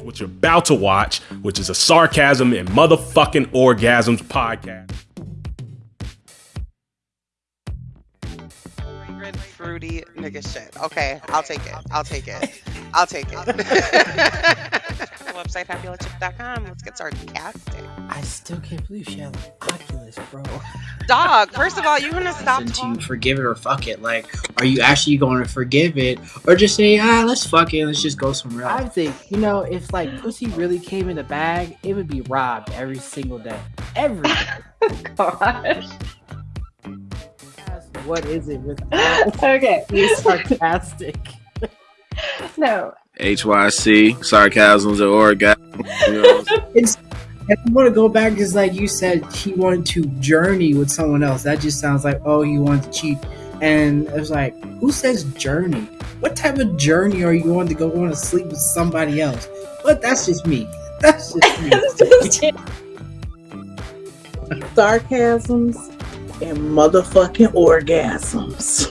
is what you're about to watch, which is a sarcasm and motherfucking orgasms podcast. Fragrant, fruity nigga shit. Okay, I'll take it. I'll take it. I'll take it. Website fabulachip.com. Let's get sarcastic. I still can't believe she had an Oculus, bro. Dog, first of all, you're gonna stop and to forgive it or fuck it. Like, are you actually going to forgive it, or just say, ah, let's fuck it, let's just go somewhere else? I think, you know, if like pussy really came in a bag, it would be robbed every single day. Every day. Gosh. What is it with Okay. being sarcastic? No. HYC, sarcasms, or orgasm. You know, It's. If I want to go back, because like you said, he wanted to journey with someone else. That just sounds like, oh, he wanted to cheat. And it was like, who says journey? What type of journey are you going to go on to sleep with somebody else? But that's just me. That's just me. sarcasms and motherfucking orgasms.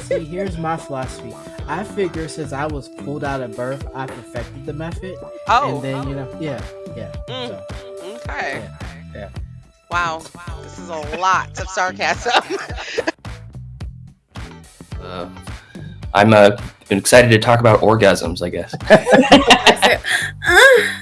See, here's my philosophy. I figure since I was pulled out of birth, I perfected the method. Oh, And then, you know, yeah, yeah. Mm. So, okay. yeah, yeah. Wow, this is a lot of sarcasm. Uh, I'm uh, excited to talk about orgasms, I guess.